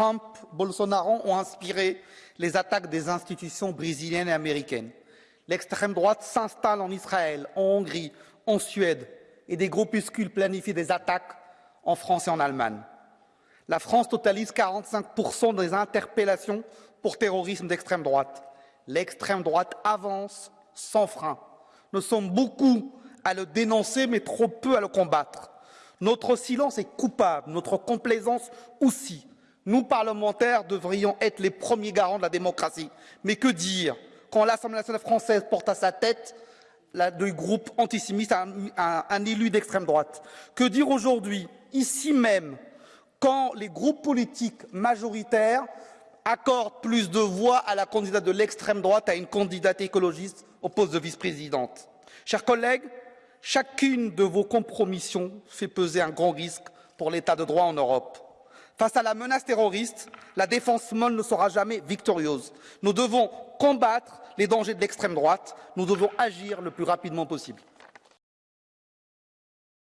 Trump, Bolsonaro ont inspiré les attaques des institutions brésiliennes et américaines. L'extrême droite s'installe en Israël, en Hongrie, en Suède, et des groupuscules planifient des attaques en France et en Allemagne. La France totalise 45% des interpellations pour terrorisme d'extrême droite. L'extrême droite avance sans frein. Nous sommes beaucoup à le dénoncer, mais trop peu à le combattre. Notre silence est coupable, notre complaisance aussi. Nous, parlementaires, devrions être les premiers garants de la démocratie. Mais que dire quand l'Assemblée nationale française porte à sa tête du groupe antisémite un, un élu d'extrême droite? Que dire aujourd'hui, ici même, quand les groupes politiques majoritaires accordent plus de voix à la candidate de l'extrême droite à une candidate écologiste au poste de vice-présidente? Chers collègues, chacune de vos compromissions fait peser un grand risque pour l'état de droit en Europe. Face à la menace terroriste, la défense molle ne sera jamais victorieuse. Nous devons combattre les dangers de l'extrême droite. Nous devons agir le plus rapidement possible.